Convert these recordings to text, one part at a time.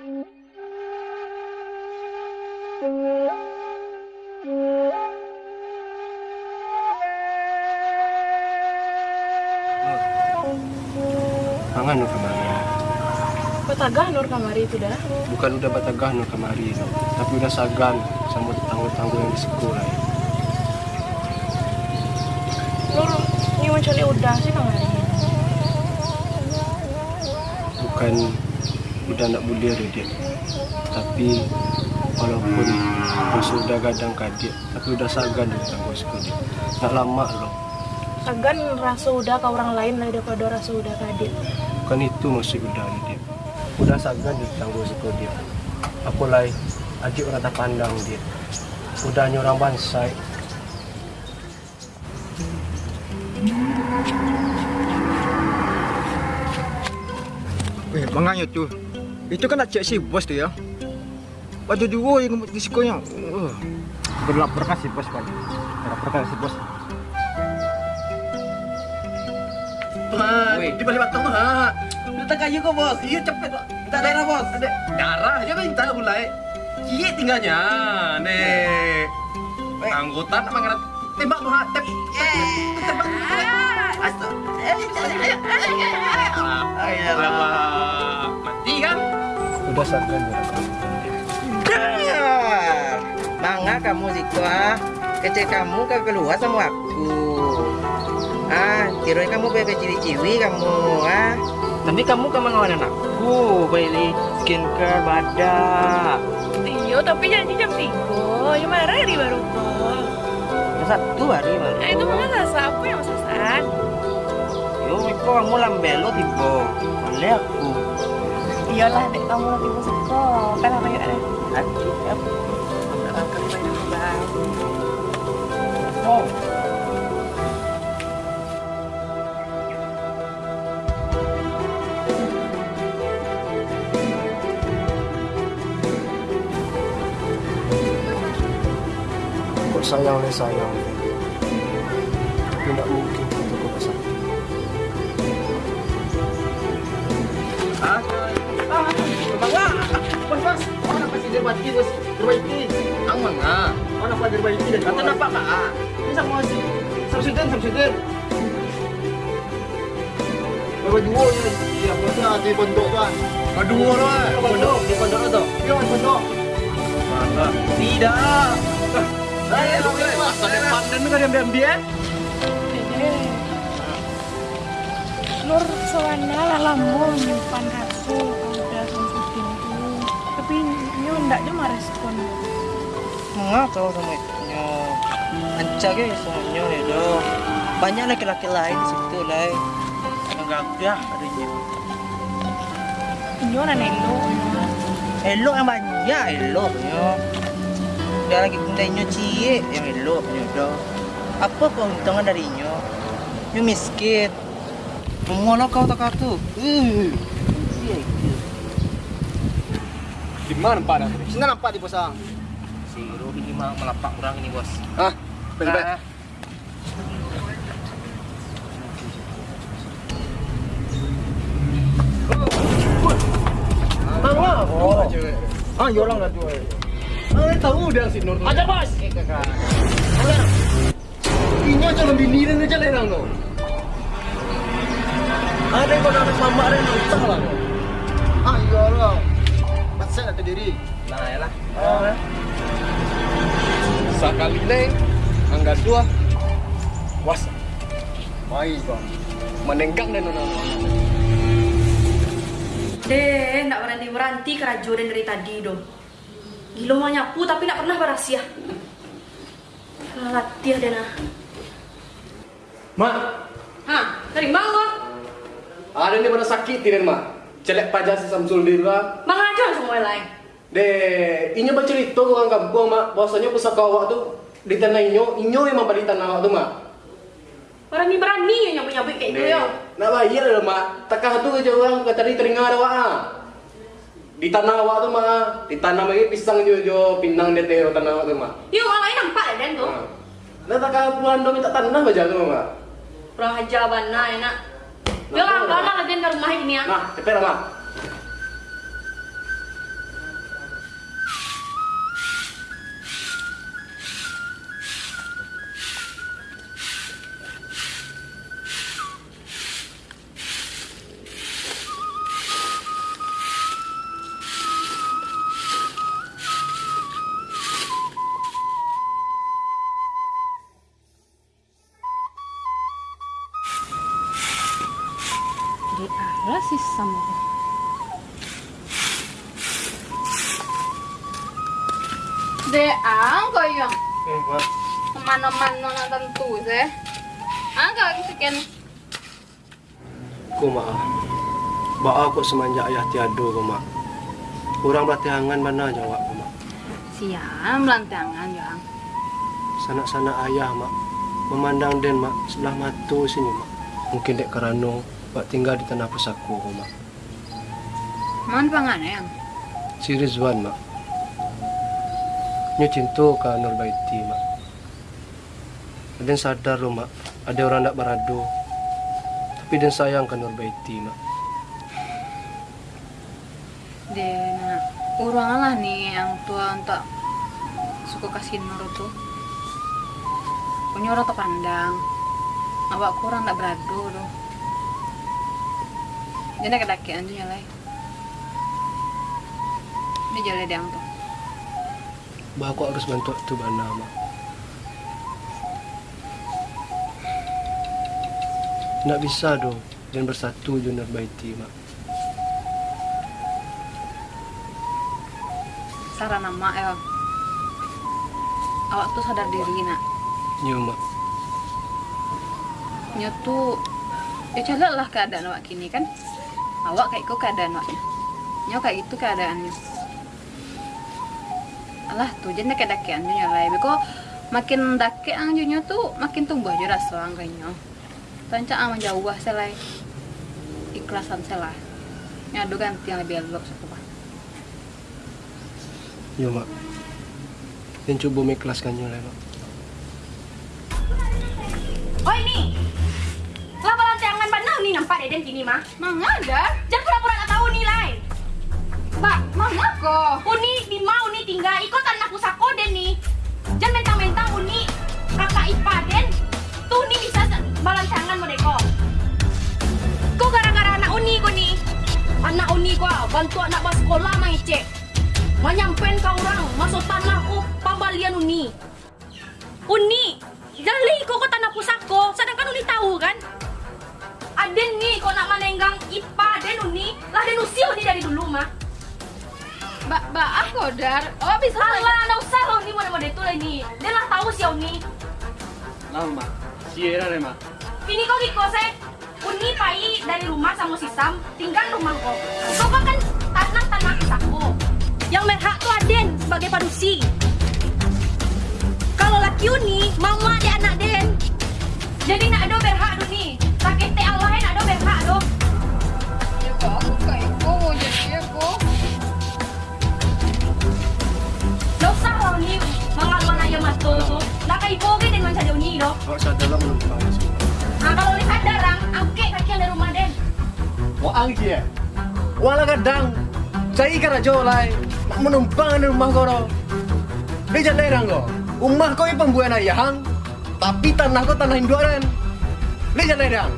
Pangan nur kemari. Petagah nur kamari itu dah. Bukan udah batagah nur kemari, no. tapi udah sagan sama tetangga-tetangga yang di sekolah. Ya. Nur ini mencari udah sih kamari. Bukan udah nak bulir ya dia. Tapi walaupun masih udah gadang kadik, tapi udah sagan di tetangga sekolah. Tak lama loh. Sagan rasa udah ke orang lain lah daripada rasa udah kadir. Bukan itu maksud udah dia. Udah sagan di tetangga sekolah dia. Aku lai adik orang tak pandang dia. Udah orang bansai. Eh, banganya tuh. Itu kan nak cek si bos tu ya. Baju dua yang sekolah. Uh, berlap berkas si bos kan. Berlap berkas si bos. Wih, di balik batang tuh. Minta kayu kok, bos. Iya, cepet, Pak. Minta darah, bos. Ada darah aja minta mulai. Cie tinggalnya, nih. Anggota nak manggil tembak tuh, ha. Tep, tembak. Ayolah. Mati kan? Udah di Mangga kamu Ziko ah. Kecil kamu kan keluar sama aku. Ah, kira kamu bebe ciwi-ciwi kamu ah. Tapi kamu kan mengawan anakku, beli skincare badak. Iya, tapi janji jam 3. Ya marah hari baru kok. Satu hari Nah, malu. itu mana rasa apa yang masakan? Yo, kamu lambelo tiba. Boleh aku. Iyalah, dek kamu nanti masuk kok. Kan apa yuk ada? Nanti ya. Oh. Kok sayang nih sayang. Tapi tidak mungkin diperbaiki, bos. Diperbaiki. Ang mangga. Mana pasti diperbaiki dan kata? Ini sama si Samsudin, Samsudin. Bawa dua ya. Iya, bosnya di pondok kan. Kedua lah. Pondok, di pondok itu. Iya, di pondok. Tidak. Saya masa depan dan nggak diam-diam dia. Dede. Nur lah ndak cuma respon. Mengapa kamu itu? Ancak ya semuanya nih do. Banyak laki-laki lain di situ lah. Gagah adanya. Nyo nenek lo. Elok yang banyak elok nyo. Dia lagi bundanya cie yang elok nyo do. Apa keuntungan dari nyo? Nyo miskin. Mengono kau tak tu. Uh. Di mana Pak? Sini nampak di bosang. Si Robi ini melapak kurang ini bos. Hah? Ah. Mangga. Oh. Ah, ya orang dah jual. Ah, tahu dah si Nur. Ada bos. Ini calon bini dan aja lerang no. Ada yang kau nak mama ada yang utang lah. Pasal nak diri. Nah, ya lah. Sekali neng, angga dua. Was. Mai kau. Menenggang dan nona. Deh, nak berhenti-berhenti kerajuan dari tadi dong. Gila mau nyapu tapi nak pernah berasia. Latih deh nah. Mak, Hah, dari mana? ada yang mana sakit tidak mak? Celek pajak si Samsul di luar. Mang yang lain. Deh, inyo bercerita ke orang kampung mak, bahwasanya pusaka awak tu di tanah inyo, inyo yang memberi tanah tu mak. Berani-berani yang nyapu-nyapu kayak gitu ya. Nak bayar lah mak, takah tu aja orang kata di teringat awak ah. Di tanah awak tu mak, di tanah lagi pisang jo jo pinang dia tero tanah awak tu mak. Yuk, orang lain nampak ya dan tuh. Ah. Nah takah puan do minta tanah aja tu mak. Kurang aja bana enak. Dia orang lama lagi ke rumah ini ya. Nah, cepet lah mak. Tuh sih. Angka sekian aku semenjak ayah tiada ku mak. Kurang bertiangan mana jawab ku mak. siam lantangan yang. Sanak-sanak ayah mak. Memandang den mak sebelah mata sini mak. Mungkin dek kerana bak tinggal di tanah pusako ku mak. Man pangan yang. Si Rizwan mak. Nyo cinta ke Nur Baiti mak. Dan sadar lo mak, ada orang nak berado. Tapi dan sayang ke Nur Baiti mak. Dia nak orang lah nih yang tua untuk suka kasih nur tuh. Punya orang terpandang. Awak kurang tak berado tuh. Dia nak kedakian tuh nyalai. Dia jalan dia tuh. Bah aku harus bantu tu bana mak. Nak bisa dong dan bersatu je Nur Baiti mak. Saran nama ya. Awak tuh sadar diri nak. Nyo mak. Nya tuh ya calak lah keadaan awak kini kan. Awak kayak itu keadaan awaknya. Nya kayak itu keadaannya. Alah tuh jadi kayak dakian tuh nyalai. Beko makin dake angjunya tuh makin tumbuh aja rasa angkanya. Tanca ang menjauh selai ikhlasan selah. Nya ada ganti yang lebih elok sepuluh. Nyo mak. Dan coba mengikhlaskan nyo lah mak. Oh ini, laba lantangan mana nih nampak deden gini mah? Mang ada? Jangan pura-pura tak tahu nilai. Mbak, mana kok? Uni mau tinggal ikut tanah pusako den nih. Jangan mentang-mentang uni kakak ipa den. Tuh nih bisa balancangan mau deko. Kok gara-gara anak uni kok nih? Anak uni gua bantu anak bas sekolah mah cek. Manyampen kau orang masuk tanahku pambalian uni. Uni, jali kok ke tanah pusako, sedangkan uni tahu kan? Aden nih kok nak manenggang Mbak, mbak aku dar. Oh bisa. Usah lo nih mode-mode itu lah ini. Dia lah tahu sih Uni. Lama. Sierra deh, Mak. Ini kok Kiko saya Uni pai dari rumah sama si Sam tinggal rumah kok. Kok kan tanah tanah aku. Yang berhak tuh Aden sebagai padusi. Wah, angki ya. Wala kadang. Saya ikan aja lai. Mak menumpang di rumah. Dia jangan lerang kau. Rumah kau ini pembuahan ayahang. Tapi tanah kau tanah Hinduan. Dia jangan lerang.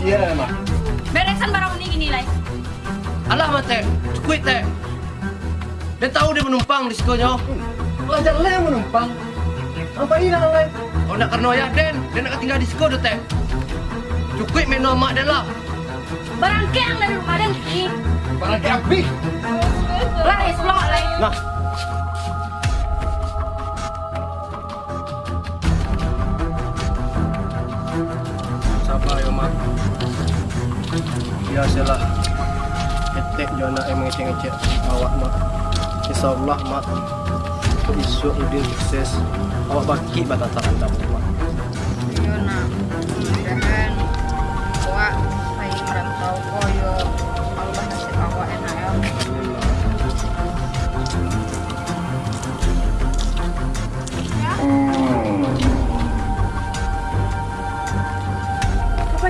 Sierra, Mak. Beresan barang Uni gini lah. Alah mate, cukup teh. Dia tahu dia menumpang di sekolahnya. Belajar lah yang menumpang. Apa ini lain? Oh nak kerana ayah Den, dia nak tinggal di sekolah teh. Cukup main nama dia lah. Barang keang dari rumah ni. Barang kapi. Lah, ya sebelah lah. Nah, Sabar ya mak. Biasalah. Etek jo nak emang ngecek-ngecek awak mak. Insyaallah mak. Isu udin sukses. Awak baki batataran dapur mak. Yo nak.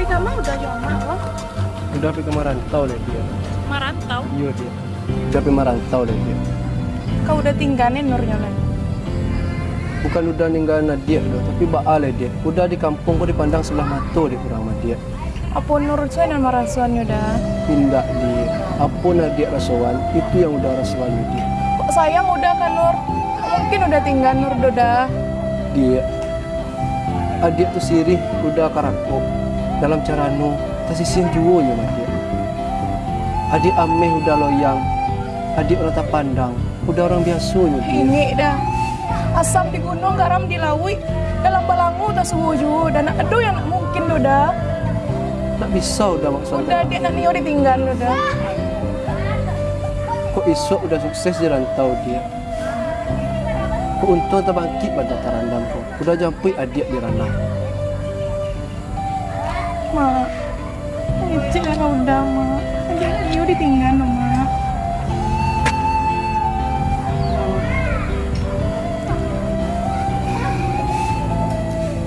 Apa kamu udah nyoba loh? Udah pergi merantau deh dia. Merantau. Iya dia. Udah pergi merantau deh dia. Kau udah tinggalin Nurnya lagi. Bukan udah ninggalin dia loh, tapi baal dia. Udah di kampung kok dipandang sebelah mata dia kurang sama dia. Apa Nur saya nama rasuannya udah? Pindah dia. Apa nak dia rasuan, itu yang udah rasuan dia. Kok sayang udah kan Nur? Mungkin udah tinggal Nur udah. Dia adik tu sirih udah karakok dalam cara nu kasih sian juo nya dia adik ameh udah loyang adik orang tak pandang udah orang biasanya dia Ini dah. Asam di gunung, garam di laut. Dalam balangu tak setuju. Dan aduh yang mungkin tu dah. tak bisa udah maksudnya Udah dia nak niyo ditinggal udah. kok isok udah sukses di rantau dia kok untung tak bangkit pada tarandam kok udah jampai adik di ranah Mak. Lah kau udah, Mak. Nak niyo ditinggal no, Mak.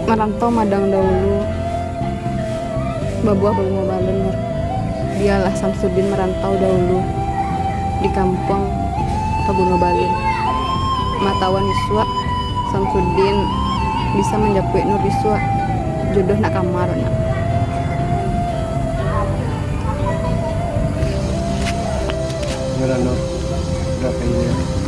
merantau madang dahulu babuah balen Nur. dialah Samsudin merantau dahulu di kampung Pabuno Balin matawan Iswa Samsudin bisa menjapui Nur Iswa jodoh nak kamar nak no era la, la idea.